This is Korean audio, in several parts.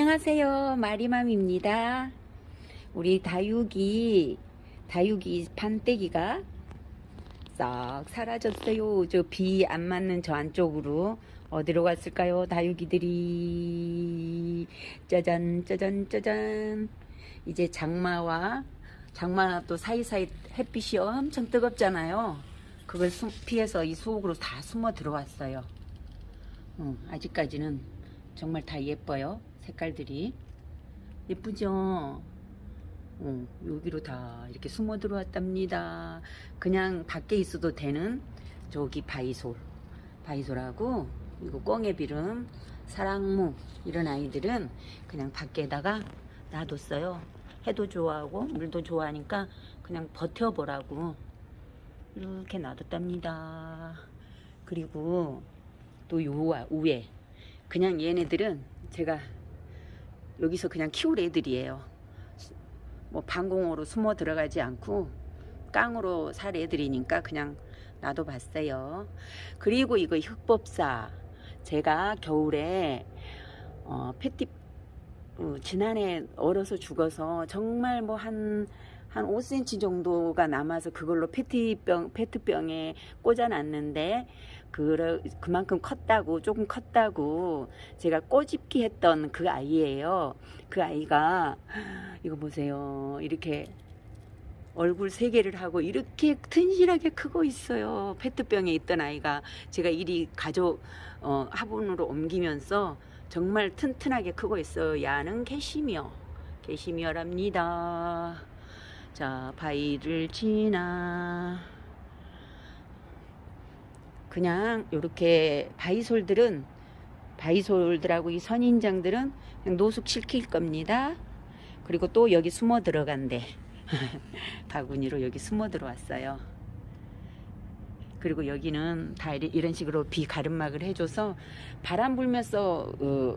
안녕하세요. 마리맘입니다. 우리 다육이 다육이 판때기가 싹 사라졌어요. 저 비 안 맞는 저 안쪽으로 어디로 갔을까요 다육이들이? 짜잔 짜잔 짜잔. 이제 장마와 장마 또 사이사이 햇빛이 엄청 뜨겁잖아요. 그걸 숨- 피해서 이 속으로 다 숨어 들어왔어요. 어, 아직까지는 정말 다 예뻐요. 색깔들이. 예쁘죠? 어, 여기로 다 이렇게 숨어 들어왔답니다. 그냥 밖에 있어도 되는 저기 바이솔. 바이솔하고 이거 꽁애비름, 사랑무 이런 아이들은 그냥 밖에다가 놔뒀어요. 해도 좋아하고 물도 좋아하니까 그냥 버텨보라고 이렇게 놔뒀답니다. 그리고 또 요 위에 그냥 얘네들은 제가 여기서 그냥 키울 애들이에요. 뭐 방공호로 숨어 들어가지 않고 깡으로 살 애들이니까 그냥 놔둬봤어요. 그리고 이거 흑법사 제가 겨울에 어, 패티 어, 지난해 얼어서 죽어서 정말 뭐 한 한 5cm 정도가 남아서 그걸로 페티병 페트병에 꽂아놨는데 그 그만큼 컸다고 조금 컸다고 제가 꼬집기 했던 그 아이예요. 그 아이가 이거 보세요. 이렇게 얼굴 세 개를 하고 이렇게 튼실하게 크고 있어요. 페트병에 있던 아이가 제가 이리 가족 어, 화분으로 옮기면서 정말 튼튼하게 크고 있어요. 야는 개시미어, 개시미어랍니다. 자, 바위를 지나 그냥 이렇게 바이솔들은 바이솔들하고 이 선인장들은 그냥 노숙 시킬 겁니다. 그리고 또 여기 숨어 들어간대. 바구니로 여기 숨어 들어왔어요. 그리고 여기는 다 이런 식으로 비 가름막을 해줘서 바람 불면서 어,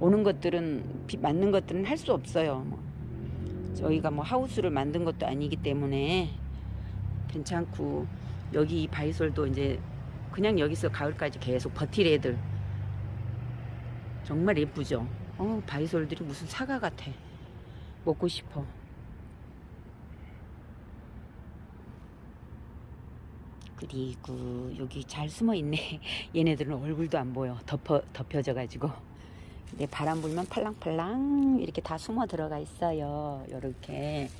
오는 것들은 비 맞는 것들은 할 수 없어요. 뭐. 저희가 뭐 하우스를 만든 것도 아니기 때문에 괜찮고 여기 이 바이솔도 이제 그냥 여기서 가을까지 계속 버틸 애들. 정말 예쁘죠? 어 바이솔들이 무슨 사과 같아. 먹고 싶어. 그리고 여기 잘 숨어 있네. 얘네들은 얼굴도 안 보여. 덮어, 덮여져 가지고 근데 바람 불면 팔랑팔랑 이렇게 다 숨어 들어가 있어요 요렇게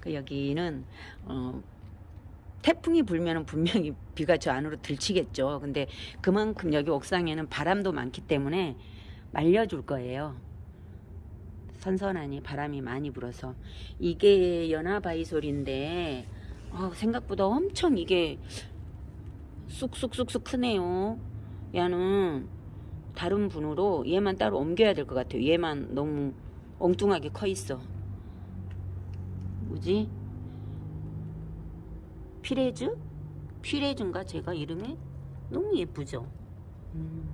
그 여기는 어, 태풍이 불면은 분명히 비가 저 안으로 들치겠죠. 근데 그만큼 여기 옥상에는 바람도 많기 때문에 말려줄 거예요. 선선하니 바람이 많이 불어서 이게 연화바이솔인데 어, 생각보다 엄청 이게 쑥쑥쑥쑥 크네요. 얘는 다른 분으로 얘만 따로 옮겨야 될 것 같아요. 얘만 너무 엉뚱하게 커 있어. 뭐지? 피레즈? 피레즈인가 제가 이름이? 너무 예쁘죠? 음.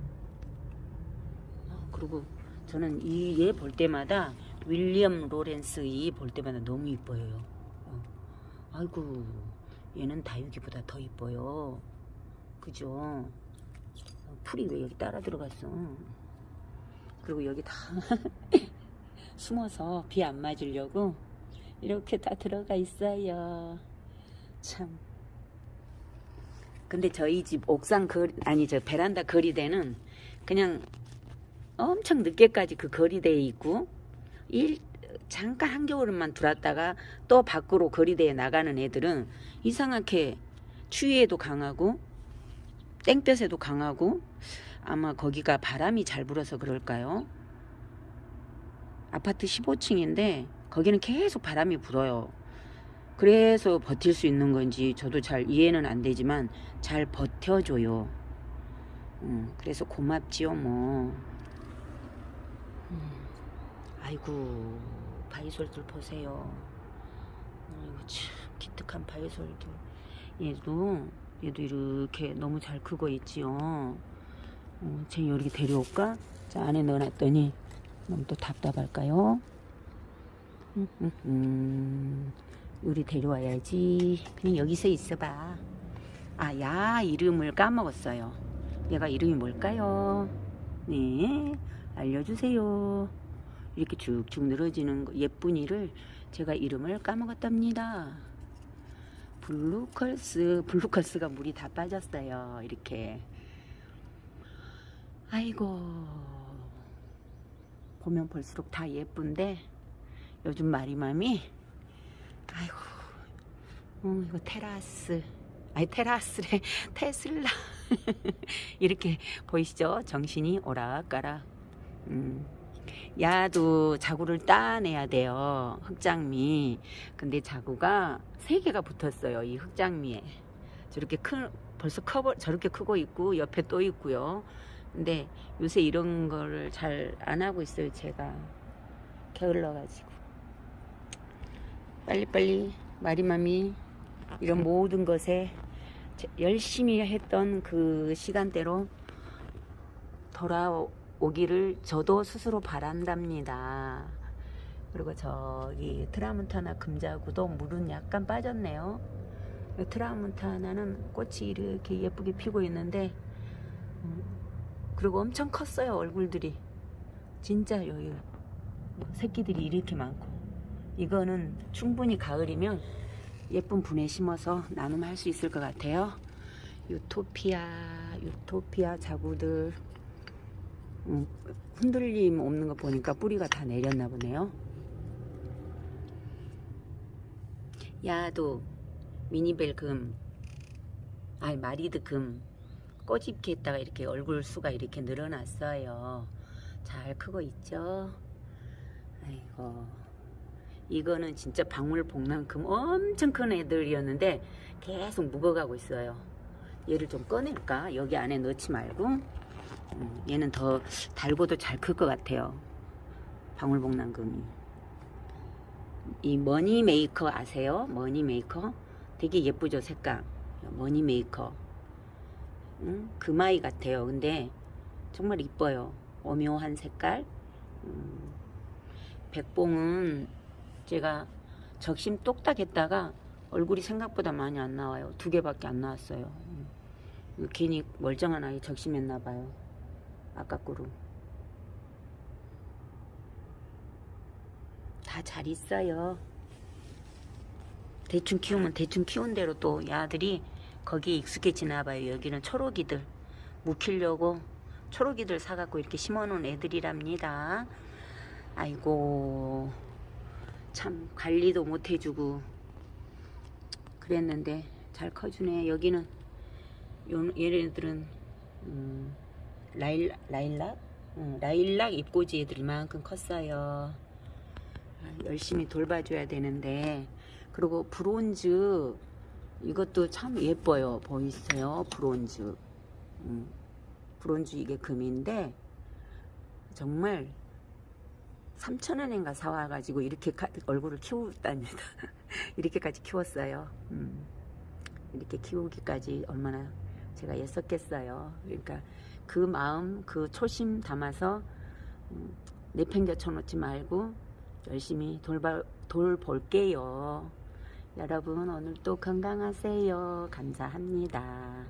아, 그리고 저는 이 얘 볼 때마다 윌리엄 로렌스 이 볼 때마다 너무 이뻐요. 어. 아이고 얘는 다육이보다 더 이뻐요. 그죠? 어, 풀이 왜 여기 따라 들어갔어? 그리고 여기 다 숨어서 비 안 맞으려고 이렇게 다 들어가 있어요. 참. 근데 저희 집 옥상 거리, 아니 저 베란다 거리대는 그냥 엄청 늦게까지 그 거리대에 있고 일 잠깐 한겨울만 들어왔다가 또 밖으로 거리대에 나가는 애들은 이상하게 추위에도 강하고 땡볕에도 강하고 아마 거기가 바람이 잘 불어서 그럴까요? 아파트 15층인데 거기는 계속 바람이 불어요. 그래서 버틸 수 있는 건지 저도 잘 이해는 안 되지만 잘 버텨줘요. 음, 그래서 고맙지요 뭐. 음, 아이고 바이솔들 보세요. 아이고 참 기특한 바이솔들. 얘도 얘도 이렇게 너무 잘 크고 있지요. 어, 쟤 여기 데려올까? 자 안에 넣어놨더니 너무 또 답답할까요? 음, 음, 음. 우리 데려와야지. 그냥 여기서 있어봐. 아, 야 이름을 까먹었어요. 얘가 이름이 뭘까요? 네, 알려주세요. 이렇게 쭉쭉 늘어지는 거, 예쁜이를 제가 이름을 까먹었답니다. Blue Curls, Blue Curls가 물이 다 빠졌어요. 이렇게. 아이고. 보면 볼수록 다 예쁜데 요즘 마리맘이 아이고 음, 이거 테라스 아니 테라스래 테슬라 이렇게 보이시죠 정신이 오락가락 음. 야도 자구를 따내야 돼요 흑장미. 근데 자구가 세 개가 붙었어요 이 흑장미에. 저렇게 큰 벌써 커버 저렇게 크고 있고 옆에 또 있고요. 근데 요새 이런 거를 잘 안 하고 있어요 제가. 게을러 가지고. 빨리빨리 마리맘이 이런 모든 것에 제- 열심히 했던 그 시간대로 돌아오 기를 저도 스스로 바란답니다. 그리고 저기 트라문타나 금자구도 물은 약간 빠졌네요. 트라문타나는 꽃이 이렇게 예쁘게 피고 있는데 음, 그리고 엄청 컸어요 얼굴들이 진짜 여기 새끼들이 이렇게 많고 이거는 충분히 가을이면 예쁜 분에 심어서 나눔할 수 있을 것 같아요. 유토피아, 유토피아 자구들 음, 흔들림 없는 거 보니까 뿌리가 다 내렸나 보네요. 야도 미니벨 금, 아니 마리드 금 꼬집게 했다가 이렇게 얼굴 수가 이렇게 늘어났어요. 잘 크고 있죠. 아이고. 이거는 진짜 방울복랑금 엄청 큰 애들이었는데 계속 묵어가고 있어요. 얘를 좀 꺼낼까? 여기 안에 넣지 말고 음, 얘는 더 달고도 잘 클 것 같아요. 방울복랑금이 이 Money Maker 아세요? Money Maker 되게 예쁘죠 색감 Money Maker 음, 금아이 같아요. 근데 정말 이뻐요. 오묘한 색깔 음, 백봉은 제가 적심 똑딱 했다가 얼굴이 생각보다 많이 안 나와요. 두 개밖에 안 나왔어요. 음. 괜히 멀쩡한 아이 적심했나 봐요. 아까꾸로. 다잘 있어요. 대충 키우면 대충 키운 대로 또 야들이 거기에 익숙해지나 봐요. 여기는 초록이들 묵히려고 초록이들 사갖고 이렇게 심어놓은 애들이랍니다. 아이고 참 관리도 못 해주고 그랬는데 잘 커주네 여기는 요, 얘네들은 음, 라일, 라일락? 응, 라일락 잎꽂이 애들 이만큼 컸어요. 아, 열심히 돌봐줘야 되는데. 그리고 브론즈 이것도 참 예뻐요. 보이세요? 브론즈. 음, 브론즈 이게 금인데 정말 3천원인가 사와가지고 이렇게 가- 얼굴을 키웠답니다. 이렇게까지 키웠어요. 음, 이렇게 키우기까지 얼마나 제가 애썼겠어요. 그러니까 그 마음, 그 초심 담아서 음, 내팽겨 놓지 말고 열심히 돌봐, 돌볼게요. 여러분 오늘도 건강하세요. 감사합니다.